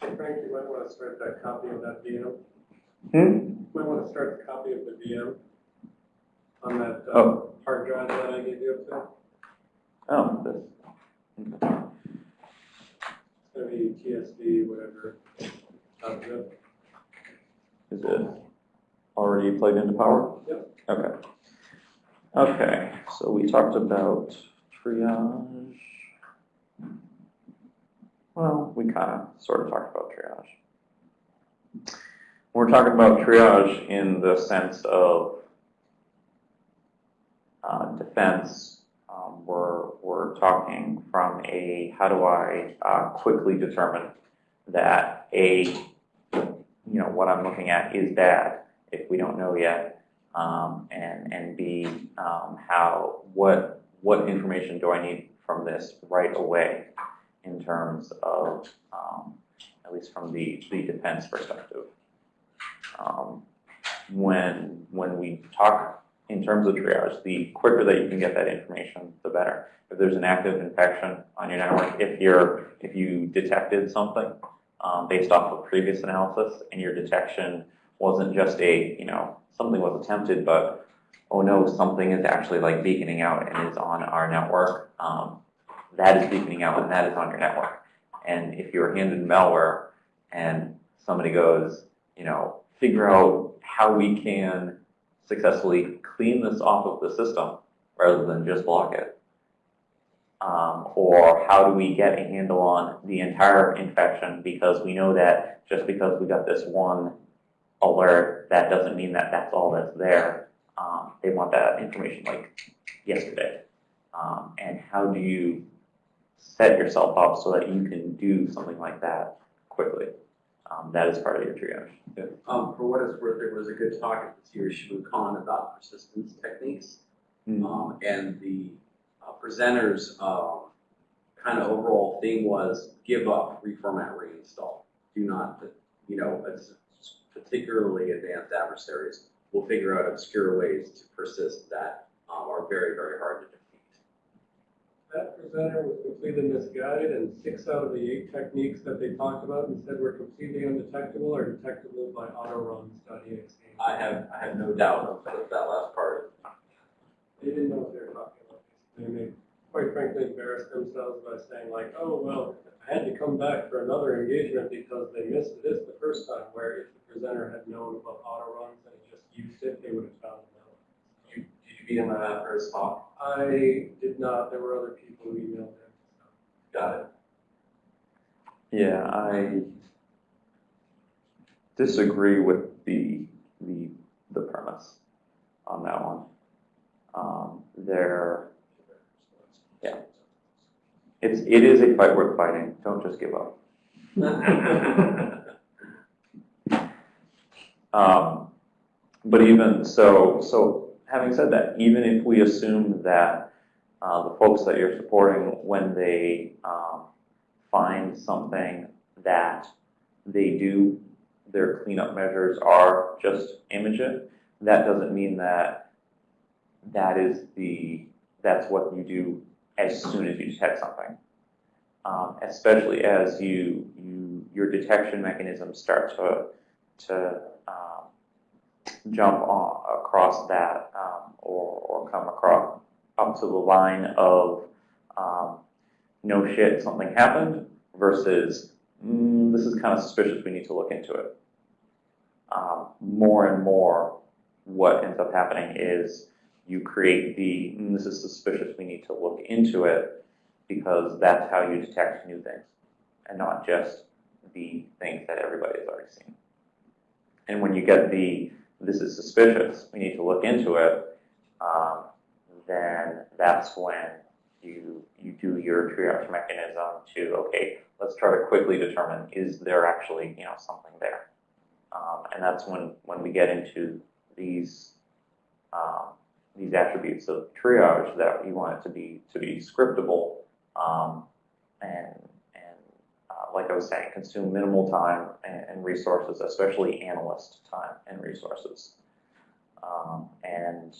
Frank, you might want to start that copy of that VM. Hmm? You Might want to start the copy of the VM on that uh, Oh. hard drive that I gave you up there. Oh, this. okay. It's gonna be TSD, whatever. Is it already plugged into power? Yep. Okay. Okay, so we talked about triage. Well, we kind of sort of talked about triage. We're talking about triage in the sense of uh, defense. Um, we're, we're talking from a how do I uh, quickly determine that a you know, what I'm looking at is bad if we don't know yet. Um, and, and B, um, how, what, what information do I need from this right away in terms of, um, at least from the, the defense perspective. Um, when, when we talk in terms of triage, the quicker that you can get that information, the better. If there's an active infection on your network, if you're, if you detected something, um, based off of previous analysis, and your detection wasn't just a, you know, something was attempted, but oh no, something is actually like beaconing out and is on our network. Um, that is beaconing out and that is on your network. And if you're handed malware and somebody goes, you know, figure out how we can successfully clean this off of the system rather than just block it. Um, or how do we get a handle on the entire infection because we know that just because we got this one alert, that doesn't mean that that's all that's there. Um, they want that information like yesterday. Um, and how do you set yourself up so that you can do something like that quickly? Um, that is part of your triage. Yeah. Um, for what it's worth, there was a good talk at this year's Khan, about persistence techniques. Um, and the uh, presenters, uh, kind of overall theme was give up, reformat, reinstall. Do not, you know, particularly advanced adversaries will figure out obscure ways to persist that um, are very, very hard to defeat. That presenter was completely misguided and six out of the eight techniques that they talked about and said were completely undetectable are detectable by auto run study. I have, I have no doubt of that, last part. They didn't know what they were talking about. They may, quite frankly, embarrassed themselves by saying like, oh, well, I had to come back for another engagement because they missed this the first time, where if the presenter had known about Autoruns and just used it, they would have found it out. Did you, beat him at that first talk? I did not, there were other people who emailed him. Got it. Yeah, I disagree with the, the, the premise on that one. Um, there, Yeah. it's, it is a fight worth fighting, don't just give up. Um, but even so, so having said that, even if we assume that uh, the folks that you're supporting, when they um, find something that they do, their cleanup measures are just image it, that doesn't mean that that is the that's what you do as soon as you detect something. Um, especially as you you your detection mechanisms start to to um, jump on, across that um, or, or come across up to the line of um, no shit, something happened versus mm, this is kind of suspicious, we need to look into it. Um, more and more, what ends up happening is you create the mm, this is suspicious, we need to look into it because that's how you detect new things and not just the things that everybody has already seen. And when you get the, this is suspicious, we need to look into it, um, then that's when you, you do your triage mechanism to, okay, let's try to quickly determine, is there actually, you know, something there? Um, and that's when, when we get into these, um, these attributes of triage that you want it to be, to be scriptable, um, and, like I was saying, consume minimal time and, resources, especially analyst time and resources. Um, and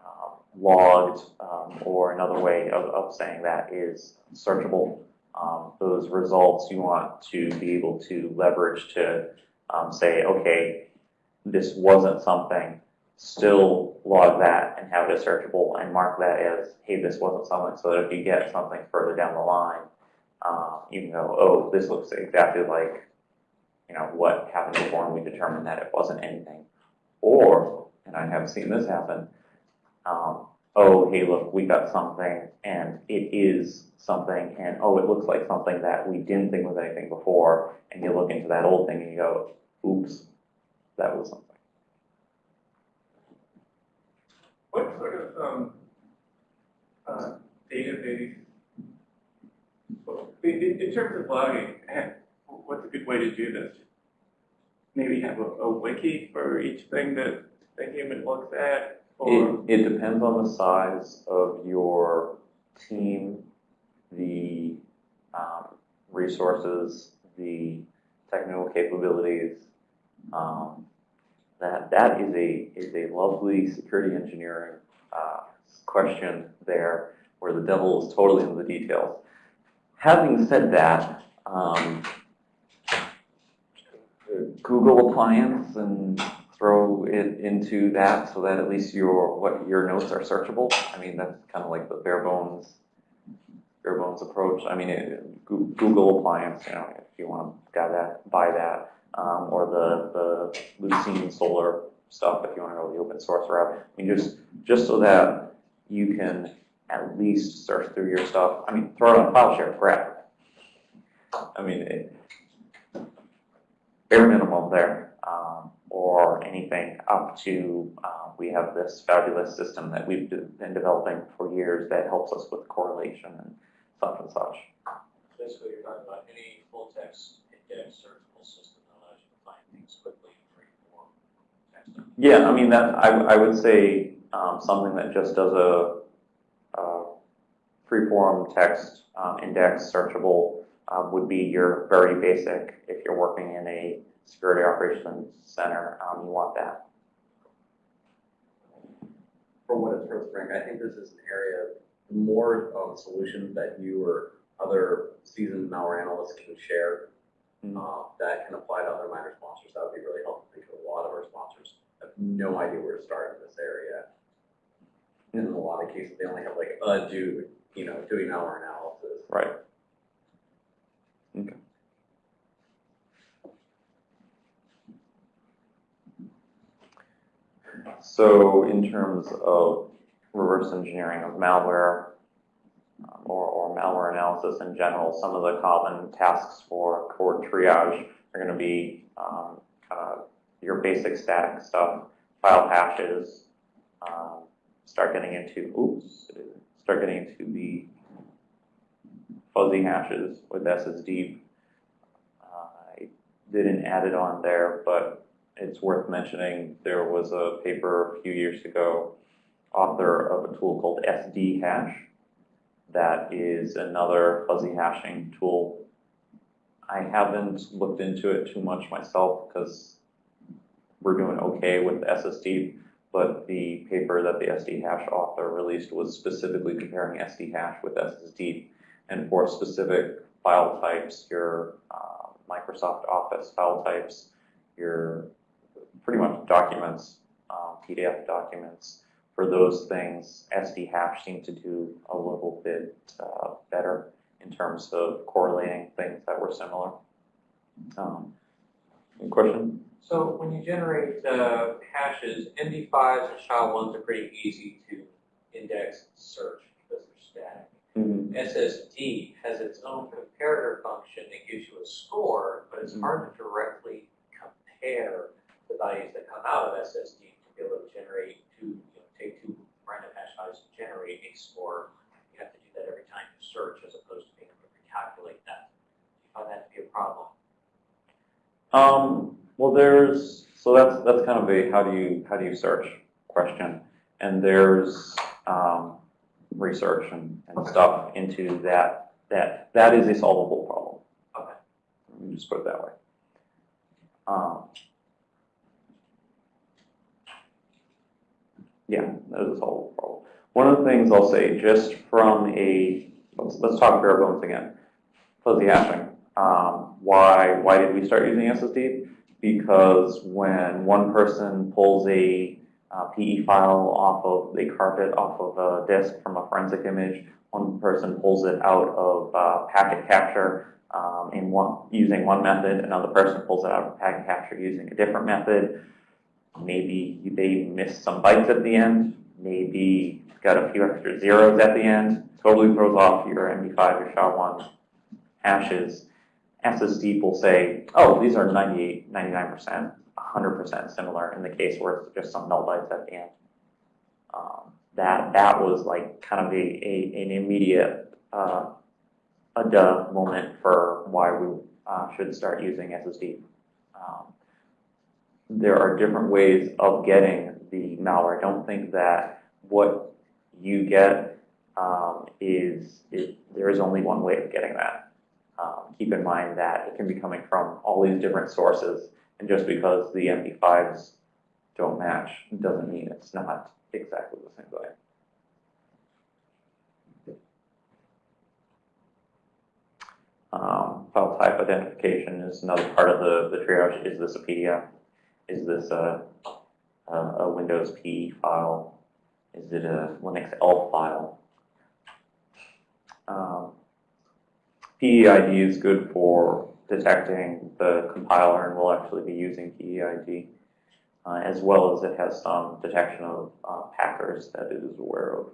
um, logged, um, or another way of, of saying that is searchable. um, those results you want to be able to leverage to um, say, okay, this wasn't something, still log that and have it searchable and mark that as, hey, this wasn't something, so that if you get something further down the line, um, you can go, oh, this looks exactly like, you know, what happened before and we determined that it wasn't anything. Or, and I have seen this happen, um, oh, hey, look, we got something and it is something and oh, it looks like something that we didn't think was anything before and you look into that old thing and you go, oops, that was something. What sort of, um, uh, database, in, in, terms of logging, eh, what's a good way to do this? Maybe have a, a wiki for each thing that the human looks at? It, it depends on the size of your team, the um, resources, the technical capabilities. Um, that that is a is a lovely security engineering uh, question there, where the devil is totally in the details. Having said that, um, Google appliance and throw it into that so that at least your what your notes are searchable. I mean that's kind of like the bare bones bare bones approach. I mean it, Google appliance, you know, if you want to buy that, buy that, um, or the the Lucene Solr stuff if you want to go the open source route. I mean just just so that you can at least search through your stuff. I mean throw it on a file share, grab it. I mean it, bare minimum there, um, or anything up to, uh, we have this fabulous system that we've de- been developing for years that helps us with correlation and such and such. Basically, you're talking about any full text index searchable system that allows you to find things quickly in free form text. Yeah, I mean, that, I, I would say, um, something that just does a, uh, free-form text, um, index searchable, um, would be your very basic, if you're working in a security operations center, um, you want that. For what it's worth, Frank, I think this is an area, the more um, solutions that you or other seasoned malware analysts can share, Mhm. uh, that can apply to other minor sponsors, that would be really helpful, because a lot of our sponsors have no idea where to start in this area. And in a lot of cases, they only have like a dude, you know, doing our analysis. Right. Okay. So in terms of reverse engineering of malware, um, or, or malware analysis in general, some of the common tasks for core triage are gonna be, um, kind of your basic static stuff, file hashes, um, start getting into, oops, start getting into the fuzzy hashes with ssdeep. I didn't add it on there, but it's worth mentioning, there was a paper a few years ago, author of a tool called sdhash. That is another fuzzy hashing tool. I haven't looked into it too much myself because we're doing okay with ssdeep, but the paper that the sdhash author released was specifically comparing sdhash with ssdeep and for specific file types, your uh, Microsoft Office file types, your pretty much documents, um, PDF documents. For those things, sdhash seemed to do a little bit uh, better in terms of correlating things that were similar. Um, any question? So when you generate uh, hashes, MD5s and SHA-1s are pretty easy to index and search because they're static. Mhm. ssdeep has its own comparator function that gives you a score, but it's Mhm. hard to directly compare the values that come out of ssdeep to be able to generate two, you know, take two random hash values and generate a score. You have to do that every time you search as opposed to being able to recalculate that. Do you find that to be a problem? Um, well, there's, so that's, that's kind of a how do you, how do you search question. And there's, um, research and, and Okay. stuff into that, that, that is a solvable problem. Okay. Let me just put it that way. Um, yeah, that is a solvable problem. One of the things I'll say, just from a, let's, let's talk bare bones again. fuzzy hashing. Um, why, why did we start using ssdeep? Because when one person pulls a uh, PE file off of a carpet, off of a disk from a forensic image, one person pulls it out of uh, packet capture um, in one, using one method, another person pulls it out of packet capture using a different method. Maybe they missed some bytes at the end, maybe got a few extra zeros at the end, totally throws off your MD5 or SHA-1 hashes. SSD will say, oh, these are 98, 99%, 100% similar in the case where it's just some null bytes at the end. Um, that, that was like kind of a, a an immediate uh, a duh moment for why we uh, should start using ssdeep. Um, there are different ways of getting the malware. I don't think that what you get um, is, is there is only one way of getting that. Um, keep in mind that it can be coming from all these different sources, and just because the MD5s don't match doesn't mean it's not exactly the same way. Um, file type identification is another part of the, the triage. Is this a PDF? Is this a, a, a Windows PE file? Is it a Linux ELF file? Um, PEID is good for detecting the compiler, and we'll actually be using PEID, uh, as well as it has some detection of uh, packers that it is aware of.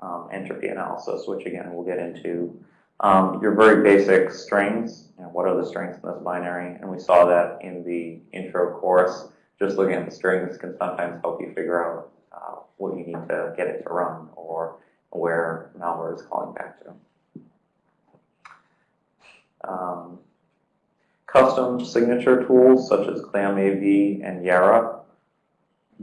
Um, entropy analysis, which again we'll get into um, your very basic strings, and what are the strings in this binary, and we saw that in the intro course. Just looking at the strings can sometimes help you figure out uh, what you need to get it to run, or where malware is calling back to. Um, custom signature tools such as ClamAV and Yara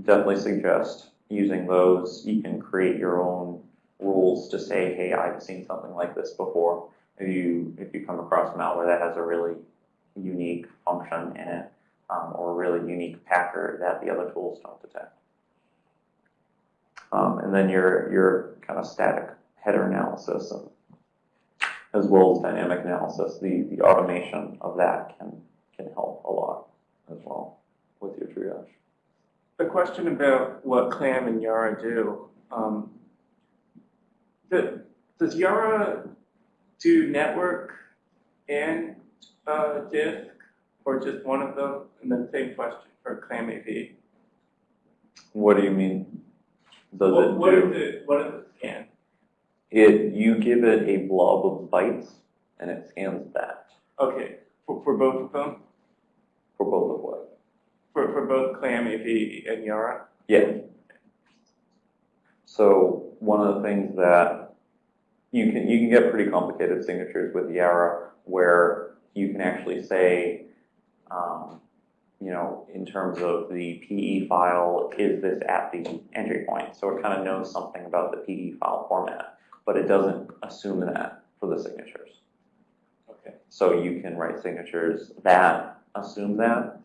definitely suggest using those. You can create your own rules to say, hey, I've seen something like this before. If you if you come across malware that has a really unique function in it, um, or a really unique packer that the other tools don't detect. Um, and then your your kind of static header analysis, as well as dynamic analysis, the the automation of that can can help a lot as well with your triage. The question about what Clam and Yara do. Um, the, does Yara do network and uh, disk, or just one of them? And then same question for ClamAV. What do you mean? Does What, it do? is it? What does it scan? It you give it a blob of bytes and it scans that Okay, for, for both of them, for both of what? for for both ClamAV and Yara. Yeah. So one of the things that you can you can get pretty complicated signatures with Yara where you can actually say, um, you know, in terms of the PE file, is this at the entry point? So it kind of knows something about the PE file format, but it doesn't assume that for the signatures. Okay. So you can write signatures that assume that,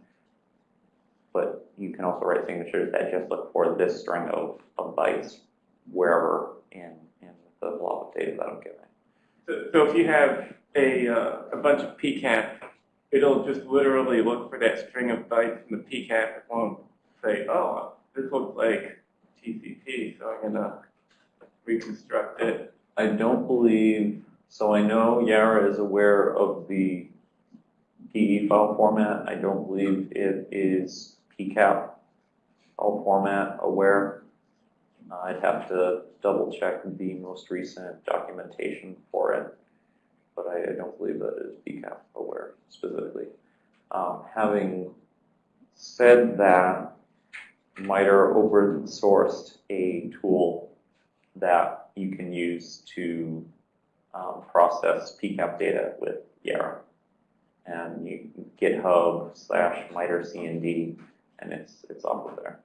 but you can also write signatures that just look for this string of, of bytes wherever in, in the blob of data that I'm giving. So, so if you have a uh, a bunch of PCAP, it'll just literally look for that string of bytes in the PCAP. It won't say, oh, this looks like TCP, so I'm gonna reconstruct it. I don't believe, so I know Yara is aware of the PE file format. I don't believe it is PCAP file format aware. Uh, I'd have to double check the most recent documentation for it, but I, I don't believe that is PCAP aware specifically. Um, having said that, MITRE open sourced a tool that you can use to um, process PCAP data with Yara. And you GitHub slash MITRE CND, and it's it's off of there.